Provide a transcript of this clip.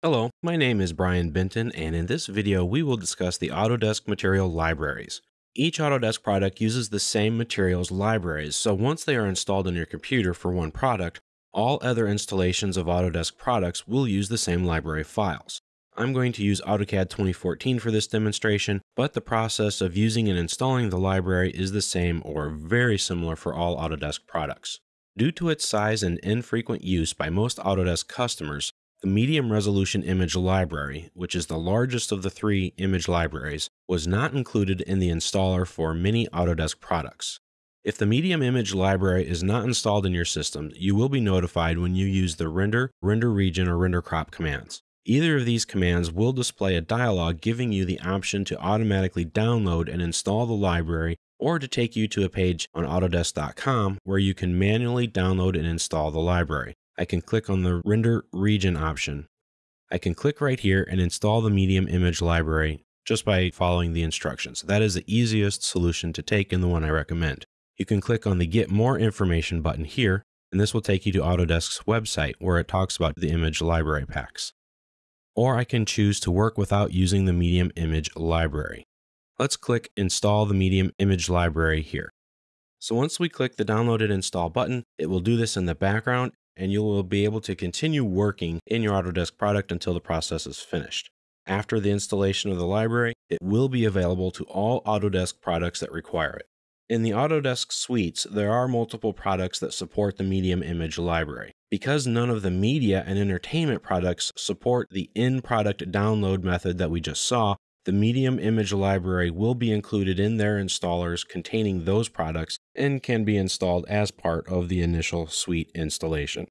Hello, my name is Brian Benton, and in this video we will discuss the Autodesk material libraries. Each Autodesk product uses the same materials libraries, so once they are installed on your computer for one product, all other installations of Autodesk products will use the same library files. I'm going to use AutoCAD 2014 for this demonstration, but the process of using and installing the library is the same or very similar for all Autodesk products. Due to its size and infrequent use by most Autodesk customers, the medium resolution image library, which is the largest of the three image libraries, was not included in the installer for many Autodesk products. If the medium image library is not installed in your system, you will be notified when you use the render, render region, or render crop commands. Either of these commands will display a dialog giving you the option to automatically download and install the library or to take you to a page on Autodesk.com where you can manually download and install the library. I can click on the render region option. I can click right here and install the medium image library just by following the instructions. That is the easiest solution to take and the one I recommend. You can click on the get more information button here, and this will take you to Autodesk's website where it talks about the image library packs. Or I can choose to work without using the medium image library. Let's click install the medium image library here. So once we click the download and install button, it will do this in the background and you will be able to continue working in your Autodesk product until the process is finished. After the installation of the library, it will be available to all Autodesk products that require it. In the Autodesk suites, there are multiple products that support the medium image library. Because none of the media and entertainment products support the in product download method that we just saw, the medium image library will be included in their installers containing those products and can be installed as part of the initial suite installation.